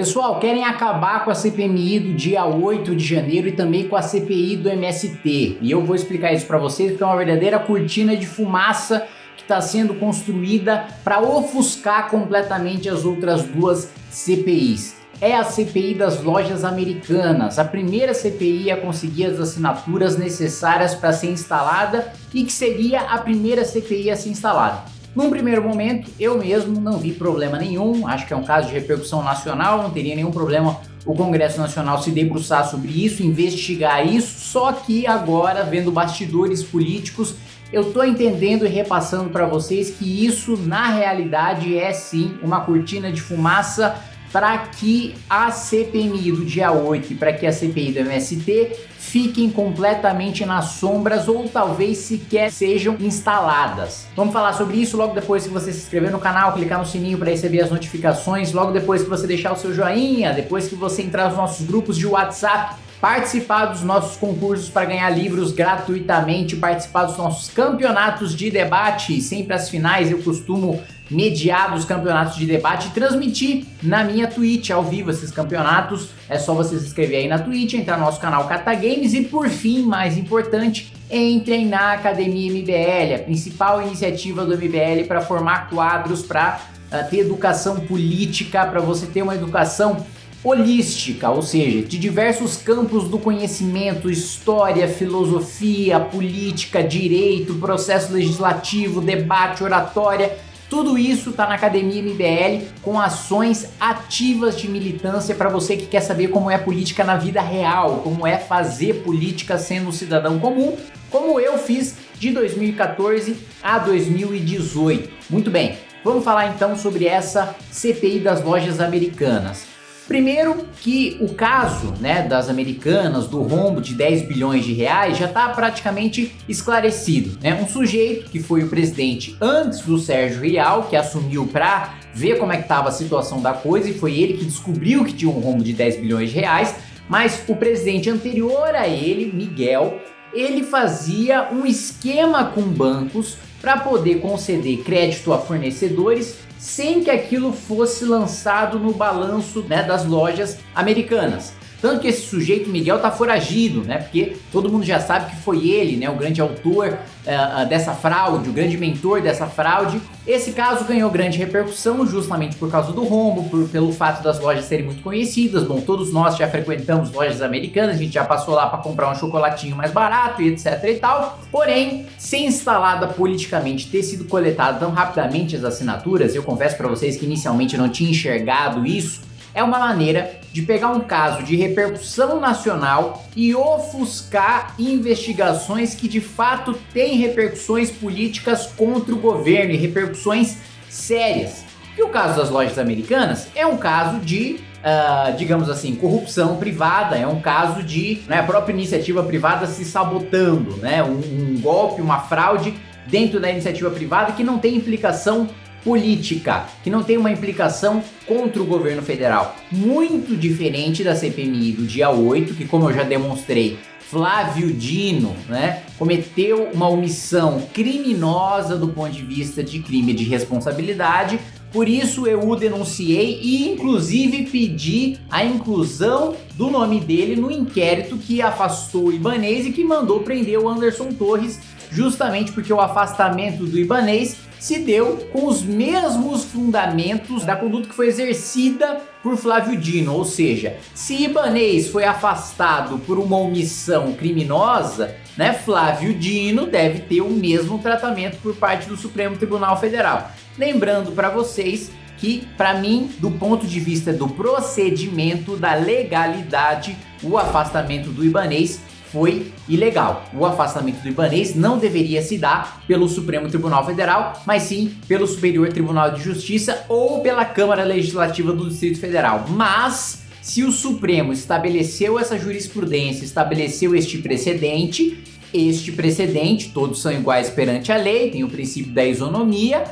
Pessoal, querem acabar com a CPMI do dia 8 de janeiro e também com a CPI do MST. E eu vou explicar isso para vocês porque é uma verdadeira cortina de fumaça que está sendo construída para ofuscar completamente as outras duas CPIs. É a CPI das lojas americanas, a primeira CPI a conseguir as assinaturas necessárias para ser instalada e que seria a primeira CPI a ser instalada. Num primeiro momento, eu mesmo não vi problema nenhum, acho que é um caso de repercussão nacional, não teria nenhum problema o Congresso Nacional se debruçar sobre isso, investigar isso, só que agora, vendo bastidores políticos, eu tô entendendo e repassando para vocês que isso na realidade é sim uma cortina de fumaça para que a CPMI do dia 8 e para que a CPI do MST fiquem completamente nas sombras ou talvez sequer sejam instaladas. Vamos falar sobre isso logo depois que você se inscrever no canal, clicar no sininho para receber as notificações, logo depois que você deixar o seu joinha, depois que você entrar nos nossos grupos de WhatsApp, participar dos nossos concursos para ganhar livros gratuitamente, participar dos nossos campeonatos de debate, sempre as finais eu costumo mediar dos campeonatos de debate e transmitir na minha Twitch ao vivo esses campeonatos. É só você se inscrever aí na Twitch, entrar no nosso canal Cata Games e por fim, mais importante, entrem na Academia MBL, a principal iniciativa do MBL para formar quadros para uh, ter educação política, para você ter uma educação holística, ou seja, de diversos campos do conhecimento, história, filosofia, política, direito, processo legislativo, debate, oratória, tudo isso está na Academia MBL com ações ativas de militância para você que quer saber como é política na vida real, como é fazer política sendo um cidadão comum, como eu fiz de 2014 a 2018. Muito bem, vamos falar então sobre essa CPI das lojas americanas. Primeiro que o caso né, das americanas, do rombo de 10 bilhões de reais, já está praticamente esclarecido. Né? Um sujeito que foi o presidente antes do Sérgio Rial, que assumiu para ver como é que estava a situação da coisa e foi ele que descobriu que tinha um rombo de 10 bilhões de reais, mas o presidente anterior a ele, Miguel, ele fazia um esquema com bancos para poder conceder crédito a fornecedores sem que aquilo fosse lançado no balanço né, das lojas americanas. Tanto que esse sujeito, Miguel, tá foragido, né? Porque todo mundo já sabe que foi ele, né? O grande autor uh, dessa fraude, o grande mentor dessa fraude. Esse caso ganhou grande repercussão justamente por causa do rombo, por, pelo fato das lojas serem muito conhecidas. Bom, todos nós já frequentamos lojas americanas, a gente já passou lá para comprar um chocolatinho mais barato e etc e tal. Porém, sem instalada politicamente ter sido coletada tão rapidamente as assinaturas, eu confesso para vocês que inicialmente eu não tinha enxergado isso, é uma maneira de pegar um caso de repercussão nacional e ofuscar investigações que de fato têm repercussões políticas contra o governo e repercussões sérias. E o caso das lojas americanas é um caso de, uh, digamos assim, corrupção privada, é um caso de né, a própria iniciativa privada se sabotando, né, um, um golpe, uma fraude dentro da iniciativa privada que não tem implicação política, que não tem uma implicação contra o governo federal. Muito diferente da CPMI do dia 8, que como eu já demonstrei, Flávio Dino, né, cometeu uma omissão criminosa do ponto de vista de crime de responsabilidade, por isso eu o denunciei e inclusive pedi a inclusão do nome dele no inquérito que afastou o Ibanês e que mandou prender o Anderson Torres, justamente porque o afastamento do Ibanês se deu com os mesmos fundamentos da conduta que foi exercida por Flávio Dino, ou seja, se Ibanês foi afastado por uma omissão criminosa, né, Flávio Dino deve ter o mesmo tratamento por parte do Supremo Tribunal Federal. Lembrando para vocês que, para mim, do ponto de vista do procedimento, da legalidade, o afastamento do Ibanês foi ilegal. O afastamento do Ibanês não deveria se dar pelo Supremo Tribunal Federal, mas sim pelo Superior Tribunal de Justiça ou pela Câmara Legislativa do Distrito Federal. Mas se o Supremo estabeleceu essa jurisprudência, estabeleceu este precedente, este precedente, todos são iguais perante a lei, tem o princípio da isonomia,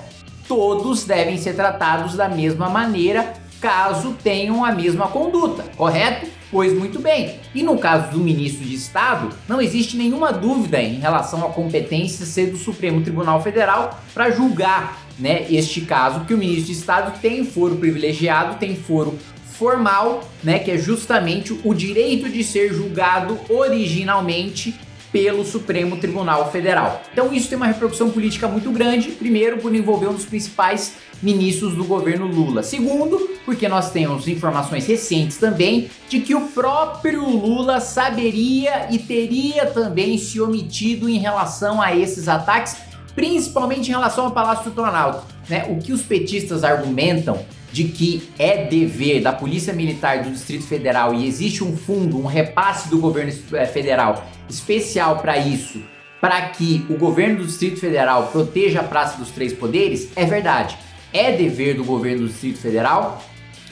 todos devem ser tratados da mesma maneira caso tenham a mesma conduta, correto? Pois muito bem, e no caso do ministro de Estado, não existe nenhuma dúvida em relação à competência ser do Supremo Tribunal Federal para julgar né, este caso, que o ministro de Estado tem foro privilegiado, tem foro formal, né, que é justamente o direito de ser julgado originalmente pelo Supremo Tribunal Federal. Então isso tem uma repercussão política muito grande, primeiro por envolver um dos principais ministros do governo Lula. Segundo, porque nós temos informações recentes também de que o próprio Lula saberia e teria também se omitido em relação a esses ataques, principalmente em relação ao Palácio do Planalto. Né? O que os petistas argumentam de que é dever da Polícia Militar do Distrito Federal e existe um fundo, um repasse do governo eh, federal especial para isso, para que o governo do Distrito Federal proteja a Praça dos Três Poderes, é verdade. É dever do governo do Distrito Federal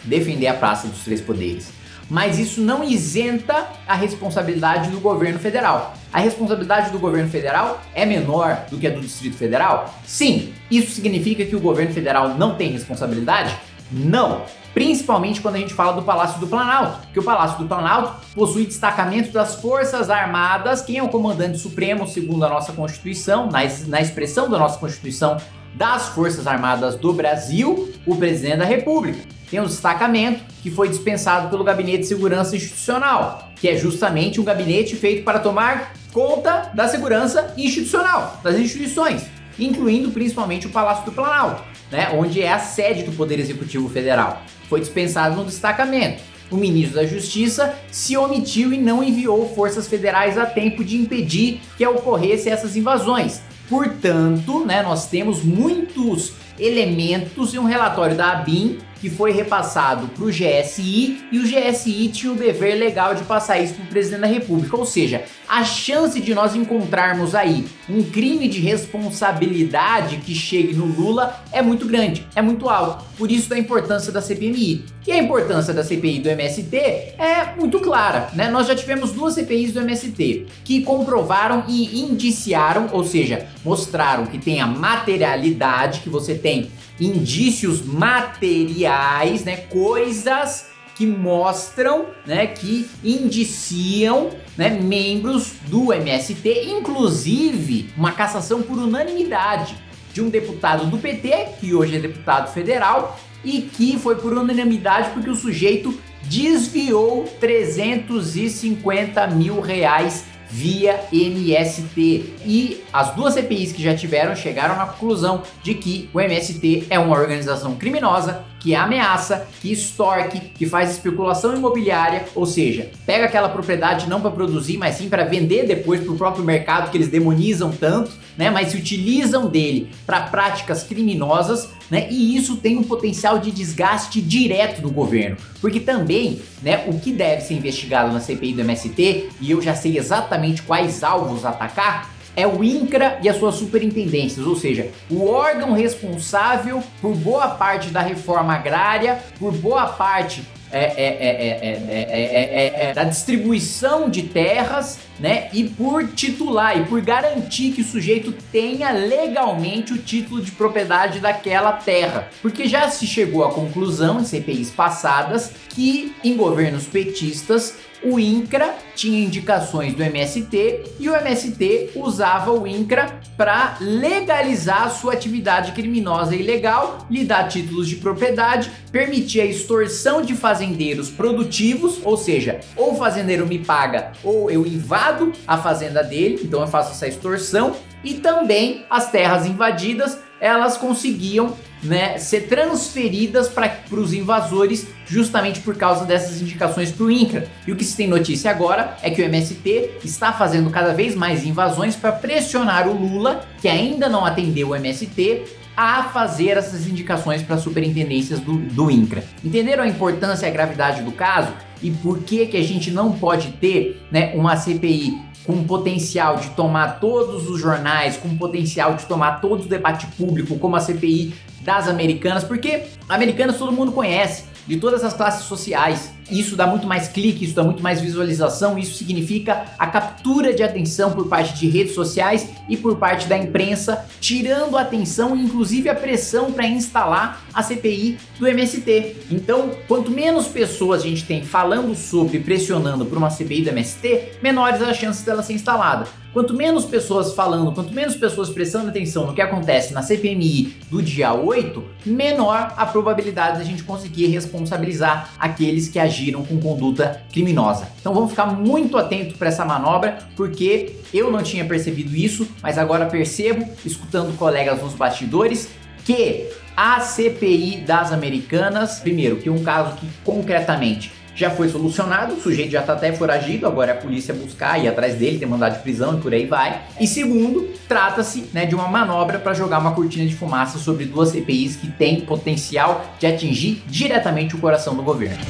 defender a Praça dos Três Poderes. Mas isso não isenta a responsabilidade do governo federal. A responsabilidade do governo federal é menor do que a do Distrito Federal? Sim. Isso significa que o governo federal não tem responsabilidade? Não. Principalmente quando a gente fala do Palácio do Planalto, que o Palácio do Planalto possui destacamento das Forças Armadas, quem é o comandante supremo, segundo a nossa Constituição, na, na expressão da nossa Constituição, das Forças Armadas do Brasil, o Presidente da República. Tem um destacamento que foi dispensado pelo Gabinete de Segurança Institucional, que é justamente um gabinete feito para tomar conta da segurança institucional, das instituições, incluindo principalmente o Palácio do Planalto né, onde é a sede do Poder Executivo Federal. Foi dispensado no destacamento. O ministro da Justiça se omitiu e não enviou forças federais a tempo de impedir que ocorressem essas invasões. Portanto, né, nós temos muitos elementos e um relatório da ABIN que foi repassado para o GSI e o GSI tinha o dever legal de passar isso para o presidente da república, ou seja, a chance de nós encontrarmos aí um crime de responsabilidade que chegue no Lula é muito grande, é muito alto, por isso da importância da CPMI. E a importância da CPI do MST é muito clara, né? Nós já tivemos duas CPIs do MST que comprovaram e indiciaram, ou seja, mostraram que tem a materialidade, que você tem indícios materiais, né, coisas que mostram, né, que indiciam, né, membros do MST, inclusive uma cassação por unanimidade de um deputado do PT, que hoje é deputado federal, e que foi por unanimidade porque o sujeito desviou 350 mil reais via MST. E as duas CPIs que já tiveram chegaram na conclusão de que o MST é uma organização criminosa que ameaça, que extorque, que faz especulação imobiliária, ou seja, pega aquela propriedade não para produzir, mas sim para vender depois para o próprio mercado que eles demonizam tanto, né? Mas se utilizam dele para práticas criminosas, né? E isso tem um potencial de desgaste direto do governo, porque também, né? O que deve ser investigado na CPI do MST e eu já sei exatamente quais alvos atacar é o INCRA e as suas superintendências, ou seja, o órgão responsável por boa parte da reforma agrária, por boa parte é, é, da distribuição de terras, né? E por titular e por garantir que o sujeito tenha legalmente o título de propriedade daquela terra. Porque já se chegou à conclusão em CPIs passadas que em governos petistas o INCRA tinha indicações do MST e o MST usava o INCRA para legalizar sua atividade criminosa e ilegal, lhe dar títulos de propriedade, permitir a extorsão de fazendeiros produtivos, ou seja, ou o fazendeiro me paga ou eu invado a fazenda dele, então eu faço essa extorsão, e também as terras invadidas elas conseguiam né, ser transferidas para os invasores justamente por causa dessas indicações para o INCRA. E o que se tem notícia agora é que o MST está fazendo cada vez mais invasões para pressionar o Lula, que ainda não atendeu o MST, a fazer essas indicações para superintendências do, do INCRA. Entenderam a importância e a gravidade do caso? E por que, que a gente não pode ter né, uma CPI com potencial de tomar todos os jornais, com potencial de tomar todo o debate público, como a CPI das americanas, porque americanas todo mundo conhece, de todas as classes sociais. Isso dá muito mais clique, isso dá muito mais visualização, isso significa a captura de atenção por parte de redes sociais e por parte da imprensa, tirando a atenção e inclusive a pressão para instalar a CPI do MST. Então, quanto menos pessoas a gente tem falando sobre, pressionando por uma CPI do MST, menores as chances dela ser instalada. Quanto menos pessoas falando, quanto menos pessoas prestando atenção no que acontece na CPMI do dia 8, menor a probabilidade de a gente conseguir responsabilizar aqueles que agiram com conduta criminosa. Então vamos ficar muito atento para essa manobra, porque eu não tinha percebido isso, mas agora percebo, escutando colegas nos bastidores, que a CPI das Americanas, primeiro, que é um caso que concretamente já foi solucionado, o sujeito já está até foragido, agora é a polícia buscar, ir atrás dele, tem mandado de prisão e por aí vai. E segundo, trata-se né, de uma manobra para jogar uma cortina de fumaça sobre duas CPIs que têm potencial de atingir diretamente o coração do governo.